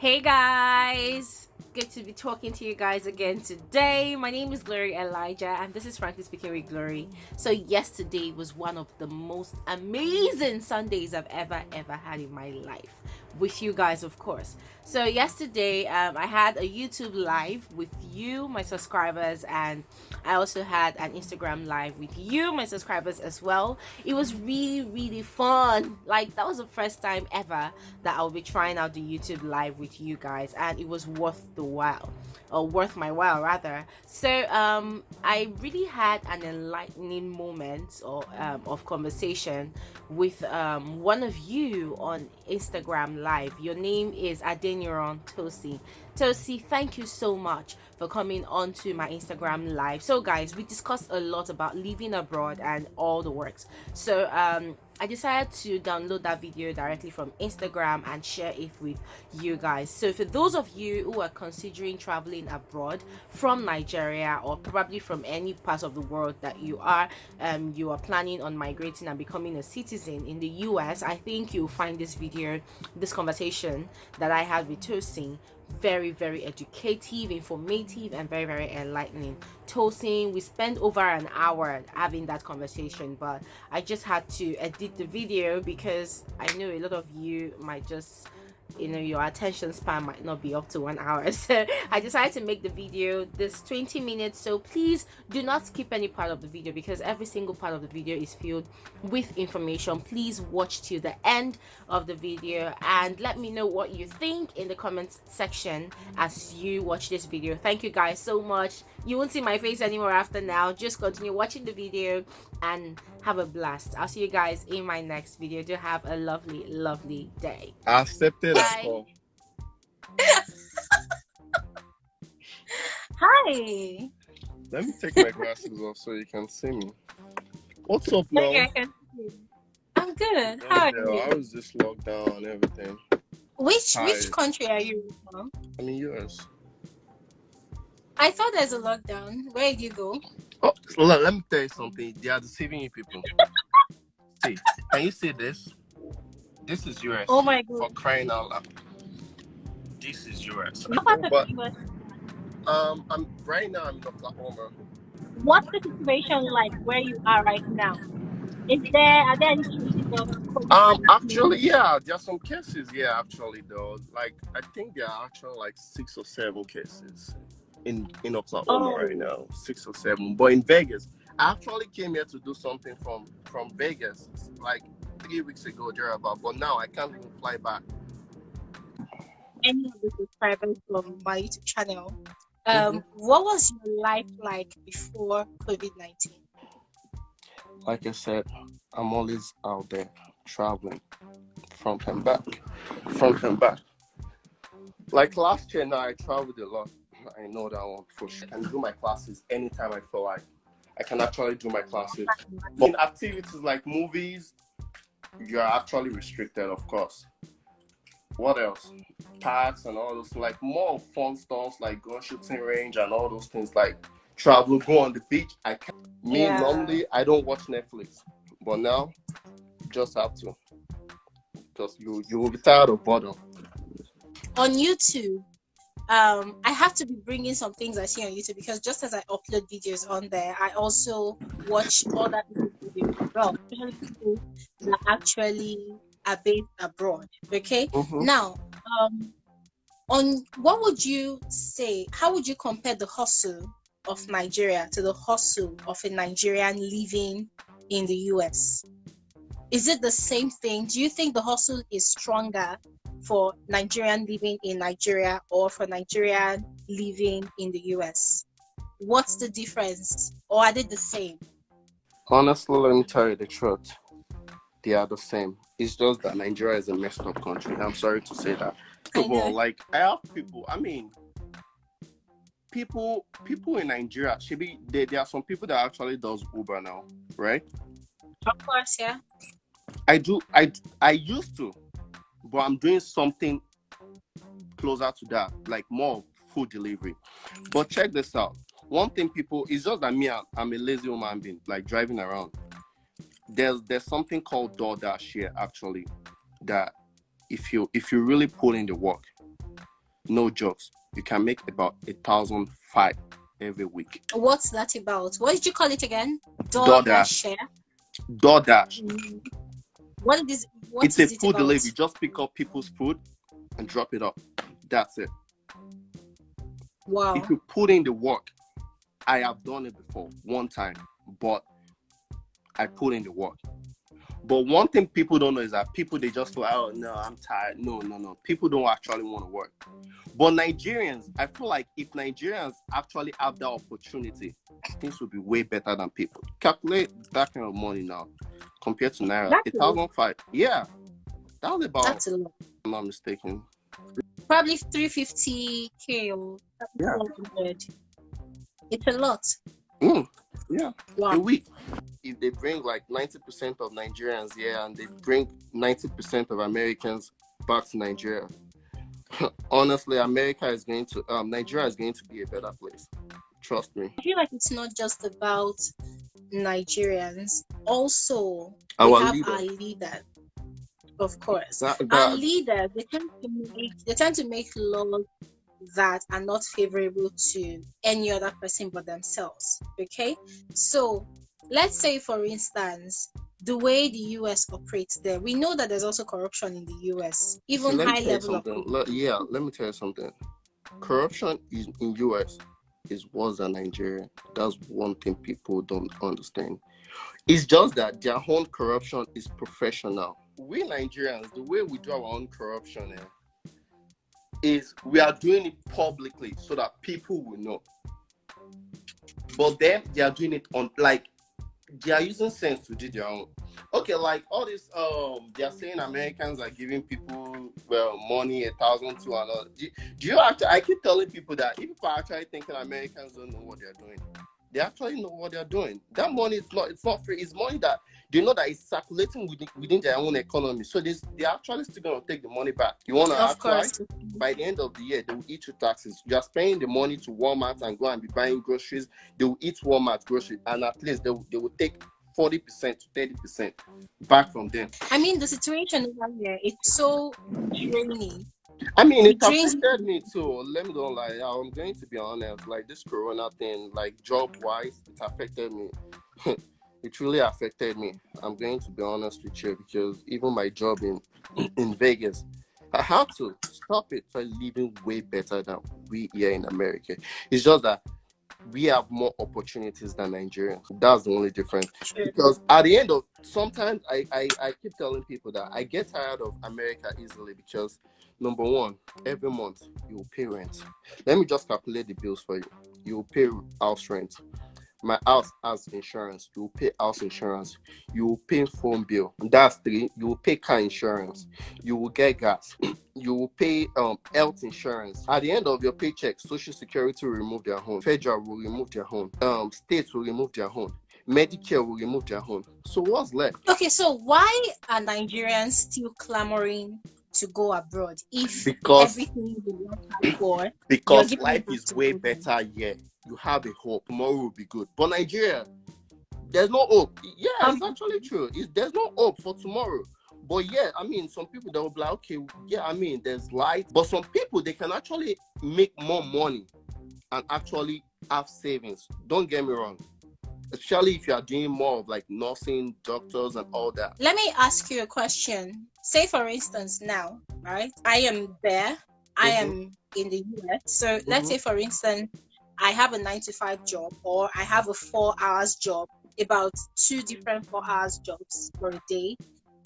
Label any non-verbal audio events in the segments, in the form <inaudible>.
Hey guys! Good to be talking to you guys again today. My name is Glory Elijah and this is Frankly Speaking with Glory. So yesterday was one of the most amazing Sundays I've ever ever had in my life with you guys of course. So yesterday um, i had a youtube live with you my subscribers and i also had an instagram live with you my subscribers as well. It was really really fun. Like that was the first time ever that i'll be trying out the youtube live with you guys and it was worth the while or worth my while rather. So um i really had an enlightening moment or um, of conversation with um one of you on instagram live your name is adeniran Tosin Tosin thank you so much for coming on to my instagram live. So guys we discussed a lot about living abroad and all the works. So um I decided to download that video directly from Instagram and share it with you guys. So for those of you who are considering traveling abroad from Nigeria or probably from any part of the world that you are, um, you are planning on migrating and becoming a citizen in the US, I think you'll find this video, this conversation that I had with Tosin very very educative informative and very very enlightening. Tosin we spent over an hour having that conversation but i just had to edit the video because i know a lot of you might just you know your attention span might not be up to one hour. <laughs> So i decided to make the video this 20 minutes. So please do not skip any part of the video because every single part of the video is filled with information. Please watch to the end of the video and let me know what you think in the comments section as you watch this video. Thank you guys so much. You won't see my face anymore after now. Just continue watching the video and have a blast i'll see you guys in my next video do have a lovely lovely day I accepted as <laughs> well. Hi. Let me take my glasses off so you can see me. What's up, Mel? Okay, I can see you. I'm good. How are you? I was just locked down and everything. Which Hi. which country are you from? I mean, US. I thought there's a lockdown. Where did you go? Oh, let, let me tell you something. They are deceiving you people. see, can you see this? This is US. Oh my god. For crying out loud. This is US. What part of But the US? um, I'm right now. I'm in Oklahoma. What's the situation like where you are right now? Is there are there any cases of COVID? Um, actually, yeah, there are some cases. Yeah, actually, though, like I think there are actually like six or seven cases in in Oklahoma Oh. right now, six or seven. But in Vegas, I actually came here to do something from from Vegas like three weeks ago, thereabout. But now I can't even fly back. any of the subscribers from my YouTube channel. Mm-hmm. Um, what was your life like before COVID nineteen? Like I said, I'm always out there traveling, front and back, front and back. Like last year, now I traveled a lot. I know that one for sure. I can do my classes anytime I feel like. I can actually do my classes. But in activities like movies, you are actually restricted, of course. What else? Parks and all those like more fun stuff like go shooting range and all those things like travel, go on the beach. I can me Yeah. normally I don't watch Netflix, but now just have to because you you will be tired of boredom. on YouTube, um, I have to be bringing some things I see on YouTube because just as I upload videos on there, I also watch other people's videos as well, especially people that actually are based abroad. Okay, Mhm. now, um, on what would you say? How would you compare the hustle of Nigeria to the hustle of a Nigerian living in the US? Is it the same thing? Do you think the hustle is stronger for Nigerian living in Nigeria or for Nigerian living in the US? What's the difference? Or are they the same? Honestly, let me tell you the truth. They are the same. It's just that Nigeria is a messed up country. I'm sorry to say that. First I of all, know. like I have people. I mean, people people in Nigeria. Should be there. There are some people that actually does Uber now, right? Of course, yeah. I do. I I used to, but I'm doing something closer to that, like more food delivery. But check this out. One thing people it's just that me, I'm, I'm a lazy human being, like driving around. There's there's something called DoorDash here actually, that if you if you really put in the work, no jokes, you can make about a thousand five every week. What's that about? What did you call it again? DoorDash. DoorDash. DoorDash. Mm. What is what it's a is it food delivery. Just pick up people's food and drop it off. That's it. Wow. If you put in the work, I have done it before one time, but I put in the work. But one thing people don't know is that people they just go, oh no, I'm tired. No, no, no. People don't actually want to work. But Nigerians, I feel like if Nigerians actually have that opportunity, things would be way better than people. Calculate that kind of money now compared to Naira. A a thousand five. Yeah. That was about That's a lot. if I'm not mistaken. Probably 350k or Yeah. It's a lot. Mm, yeah. a Wow. week. If they bring like 90% of Nigerians here and they bring 90% of Americans back to Nigeria, <laughs> honestly, America is going to, um, Nigeria is going to be a better place. Trust me. I feel like it's not just about Nigerians. Also, we Our have leader. our leaders. Of course. That, Our that, leaders they tend to make they tend to make laws that are not favorable to any other person but themselves. Okay, so let's say, for instance, the way the US operates there, we know that there's also corruption in the US, even me high level of. Le- yeah, let me tell you something. Corruption is in US is worse than Nigeria. That's one thing people don't understand. It's just that their own corruption is professional. We Nigerians, the way we do our own corruption eh, is we are doing it publicly so that people will know. But then they are doing it on like they are using sense to do their own. Okay, like all this, um, they are saying Americans are giving people well money a thousand to all. Do, do you actually? I keep telling people that if people are actually thinking Americans don't know what they're doing, they actually know what they're doing. That money is not. It's not free. It's money that they know that it's circulating within, within their own economy. So this, they're actually still gonna take the money back. You wanna Of act course. by the end of the year, they will eat your taxes. You are spending the money to Walmart and go and be buying groceries. They will eat Walmart groceries, and at least they will, they will take 40% to 30% back from them. I mean, the situation over here it's so draining. I mean, it affected me too. Let me don't lie. I'm going to be honest. Like this Corona thing, like job wise, it affected me. <laughs> it really affected me. I'm going to be honest with you because even my job in <clears throat> in Vegas, I had to stop it for living way better than we here in America. It's just that we have more opportunities than Nigerians. That's the only difference because at the end of sometimes I, I i keep telling people that i get tired of america easily because number one every month you will pay rent let me just calculate the bills for you you pay house rent my house has insurance. You will pay house insurance. You will pay phone bill. That's three. You will pay car insurance. You will get gas. <clears throat> You will pay um health insurance. At the end of your paycheck social security will remove their own. Federal will remove their own. Um states will remove their own. Medicare will remove their own. So what's left? Okay, so why are Nigerians still clamoring to go abroad if Because everything work for? because life is way better here. You have a hope. Tomorrow will be good. But Nigeria, there's no hope. Yeah, it's Um, actually true. It's, there's no hope for tomorrow. But yeah, I mean, some people they will be like, okay, yeah, I mean, there's light. But some people they can actually make more money and actually have savings. Don't get me wrong. Especially if you are doing more of like nursing, doctors, and all that. Let me ask you a question. Say, for instance, now, right? I am there. I Mhm. am in the US. So let's Mhm. say, for instance, I have a nine to five job or I have a four hours job, about two different four hours jobs for a day.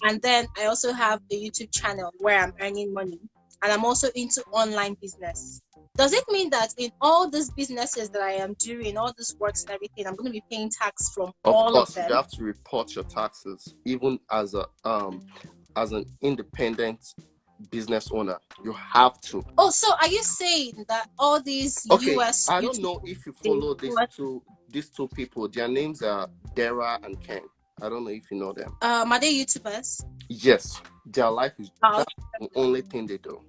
And then I also have a YouTube channel where I'm earning money and I'm also into online business. Does it mean that in all these businesses that I am doing, all these works and everything, I'm going to be paying tax from all Of all course, of them? you have to report your taxes, even as a um as an independent business owner. You have to. Oh, so are you saying that all these Okay, US I don't know if you follow these two these two people. Their names are Dara and Ken. I don't know if you know them. um are they YouTubers? Yes, their life is Oh. that's the only thing they do.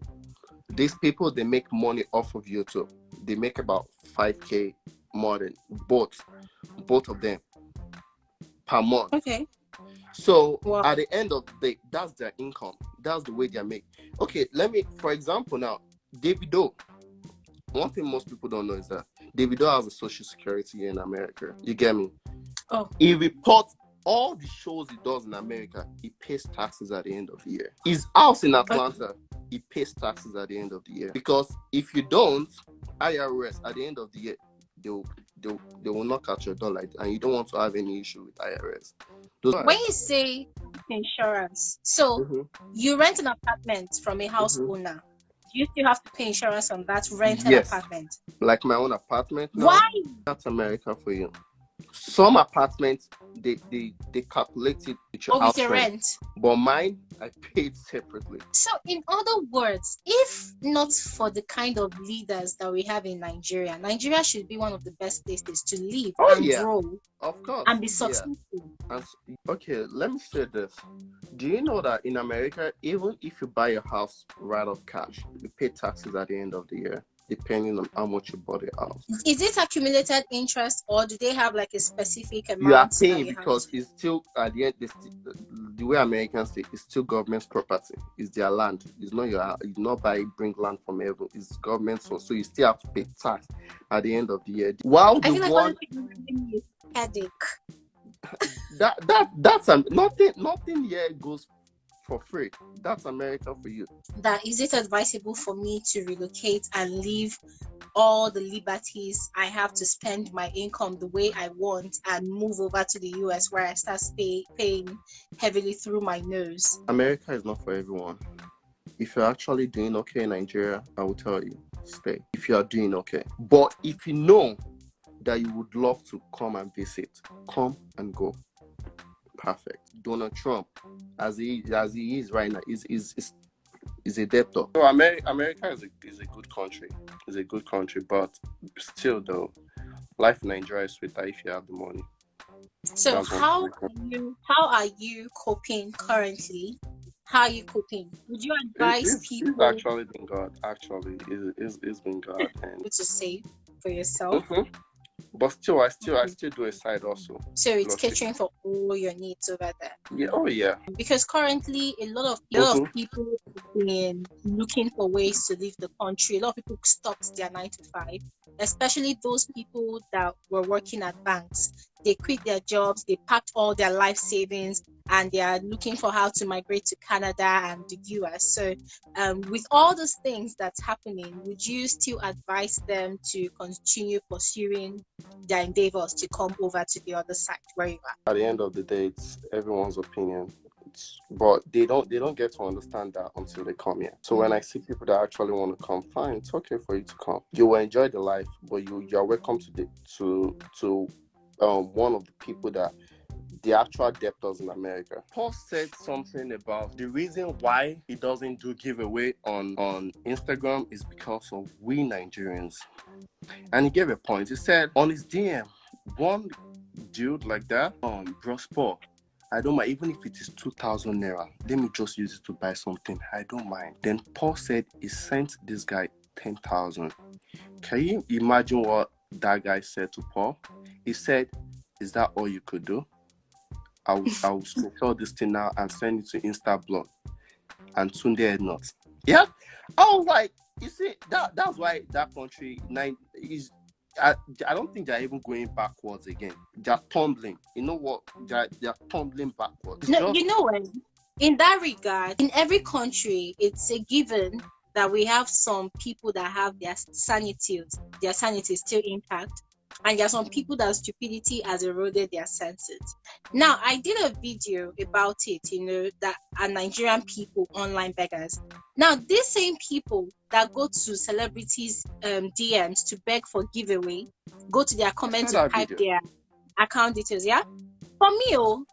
These people they make money off of YouTube. They make about five k more than both both of them per month. Okay. So Wow. at the end of the day, that's their income. That's the way they make. Okay, let me, for example, now Davido. One thing most people don't know is that David Davido has a social security in America. You get me? Oh. He reports all the shows he does in America. He pays taxes at the end of the year. His house in Atlanta, he pays taxes at the end of the year. Because if you don't, IRS at the end of the year, they'll they they will not catch your that, and you don't want to have any issue with IRS. Those When you say insurance, so Mhm. you rent an apartment from a house Mhm. owner. Do you still have to pay insurance on that rented Yes. apartment? like my own apartment. Why? That's America for you. Some apartments they they they calculate it with your Or with house your rent. rent? but mine I paid separately. So, in other words, if not for the kind of leaders that we have in Nigeria, Nigeria should be one of the best places to live Oh, and yeah. grow Of course. and be yeah. successful. And okay, let me say this. Do you know that in America, even if you buy a house right off cash, you pay taxes at the end of the year, depending on how much you bought the house. Is it accumulated interest or do they have like a specific amount? You are paying you because it's still at the end. Still, the way Americans say, it's still government's property. It's their land. It's not your. It's not by bring land from heaven. It's government's one. So you still have to pay tax at the end of the year. While I the like one you're giving me a headache. <laughs> that that that's um, nothing. Nothing here goes for free. That's America for you. that is it advisable for me to relocate and leave all the liberties I have to spend my income the way I want and move over to the US where I start pay, paying heavily through my nose? America is not for everyone. If you're actually doing okay in Nigeria, I will tell you, stay. If you are doing okay. But if you know that you would love to come and visit, come and go. Perfect. Donald Trump, as he as he is right now, is is is, is a debtor. So America, America is a is a good country. Is a good country, but still though, life in Nigeria is sweeter if you have the money. So That's how are you how are you coping currently? How are you coping? Would you It- advise it's, people it's actually been God. Actually, it's, it's, it's been God <laughs> and to save for yourself? Mhm. But still, I still, I still do a side also. So it's it- catering for all your needs over there. Yeah. Oh yeah. because currently a lot of a lot of people have been looking for ways to leave the country. A lot of people stopped their nine to five, especially those people that were working at banks. They quit their jobs, they packed all their life savings, and they are looking for how to migrate to Canada and the US. So, um, with all those things that's happening, would you still advise them to continue pursuing their endeavors to come over to the other side where you are? At the end of the day, it's everyone's opinion. But they don't, they don't get to understand that until they come here. So when I see people that actually want to come, fine, it's okay for you to come. You will enjoy the life, but you, you are welcome to the to to um one of the people that the actual debtors in America. Paul said something about the reason why he doesn't do giveaway on on Instagram is because of we Nigerians. And he gave a point. He said on his DM, one dude like that, um, bros Paul, I don't mind even if it is two thousand naira. Let me just use it to buy something. I don't mind. Then Paul said he sent this guy ten thousand. Can you imagine what that guy said to Paul? He said, "Is that all you could do?" I will, I will screenshot this thing now and send it to Insta Instablog and Tunde Ednut. Yeah, I was like, you see, that that's why that country nine is. I, I don't think they're even going backwards again. They're tumbling. You know what? They're, they're tumbling backwards. No, Just- you know what? In that regard, in every country, it's a given that we have some people that have their sanity, their sanity still intact, and there are some people that stupidity has eroded their senses. Now, I did a video about it, you know, that are Nigerian people online beggars. Now, these same people that go to celebrities' um, DMs to beg for giveaway, go to their comments to type video. their account details. Yeah, for me, oh,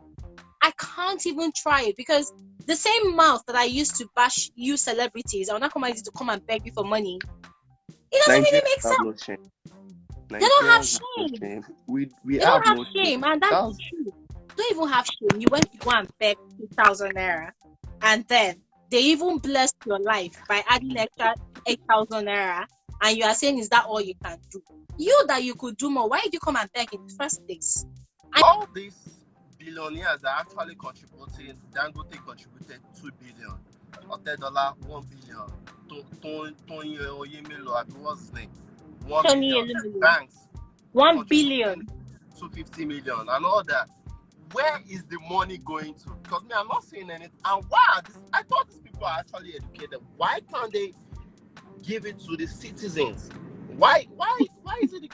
I can't even try it because the same mouth that I used to bash you celebrities, I will not come to come and beg you for money. It doesn't really make sense. no. They don't have Nigerians no shame. shame. We we They have, don't have no shame, and that's That's- the truth. Don't even have shame. You went to go and beg two thousand naira, and then they even blessed your life by adding extra eight thousand naira, and you are saying, "Is that all you can do?" You that you could do more. Why did you come and beg in the first place? all these billionaires are actually contributing. Dangote contributed two billion, Otedola one billion, to Tony Tony Oyemelo, I what's his name? One Tony Elumelu. banks, One billion. 250 million, and all that. Where is the money going to? Because me, I'm not seeing anything. And why? This, I thought these people are actually educated. Why can't they give it to the citizens? Why? Why? Why is it?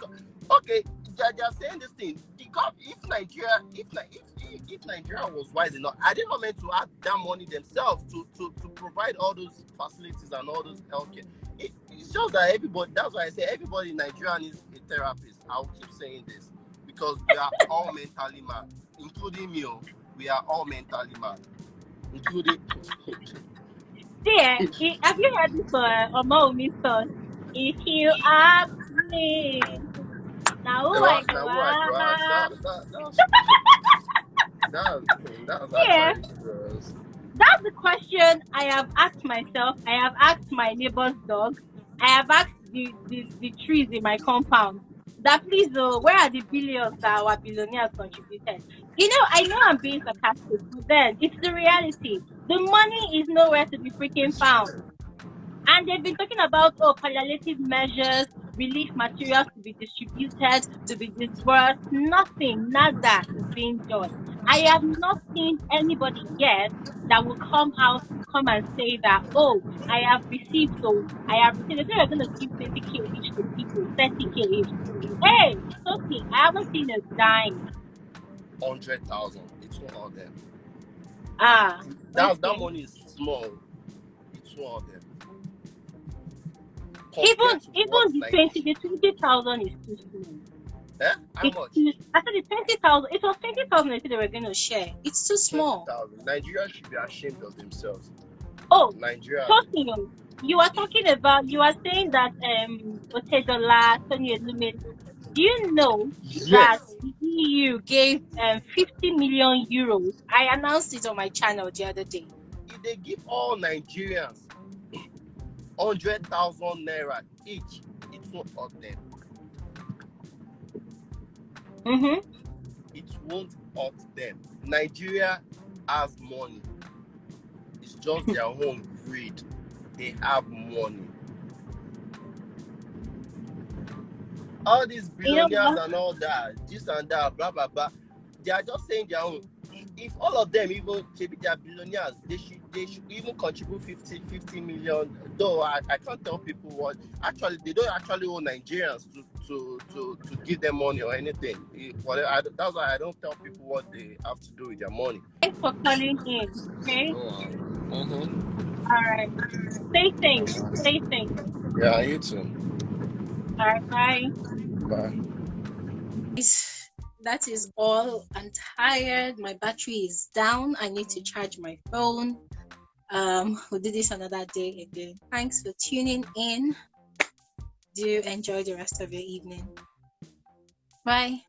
Okay, they are, they are saying this thing. The gov- if Nigeria, if, if if Nigeria was wise enough, are they not meant to add that money themselves to to to provide all those facilities and all those healthcare? It, it's just that everybody. That's why I say everybody in Nigeria needs a therapist. I'll keep saying this because we are all mentally mad, including me. oh. We are all mentally mad, including. <laughs> Dear, have you heard this uh, Omo. If you ask me, now who Now, that, that, was Yeah. That's the question I have asked myself. I have asked my neighbor's dog. I have asked the, the, the trees in my compound. That please, oh, where are the billions that our billionaires contributed? You know, I know I'm being sarcastic, but then it's the reality. The money is nowhere to be freaking found. And they've been talking about oh palliative measures, relief materials to be distributed, to be dispersed. Nothing, nada is being done. I have not seen anybody yet that will come out come and say that, oh, I have received, so I have received. They they're going to give 20k each to people, 30k each. Hey, okay. I haven't seen a dime. Hundred thousand. It's one of them. Ah, That that money is small. It's one of them. Even even the Nigeria- 20, the 20,000 is too small. Eh? How It's much? too- I said the 20,000, it was 20,000 they said they were going to share. It's too small. 20,000. Nigeria should be ashamed of themselves. Oh, Nigeria. Tosin, you are talking about, you are saying that um, Otedola, Tony Elumelu, do you know that the EU gave um, 50 million euros? I announced it on my channel the other day. If they give all Nigerians hundred thousand naira each, it won't hurt them. Mm-hmm. It won't hurt them. Nigeria has money. It's just their <laughs> own greed. They have money. All these billionaires what? and all that, this and that, blah blah blah. They are just saying their own. If all of them even maybe they are billionaires, they should they should even contribute 50, 50 million. Though I, I can't tell people what actually they don't actually owe Nigerians to to to, to give them money or anything. It- whatever, I, that's why I don't tell people what they have to do with their money. Thanks for calling in. Okay? Mm-hmm. All right. Stay safe. Stay safe. Yeah, you too. All right. Bye. Bye. Is- That is all. I'm tired. My battery is down. I need to charge my phone. Um, <laughs> we'll do this another day again. Thanks for tuning in. Do enjoy the rest of your evening. Bye.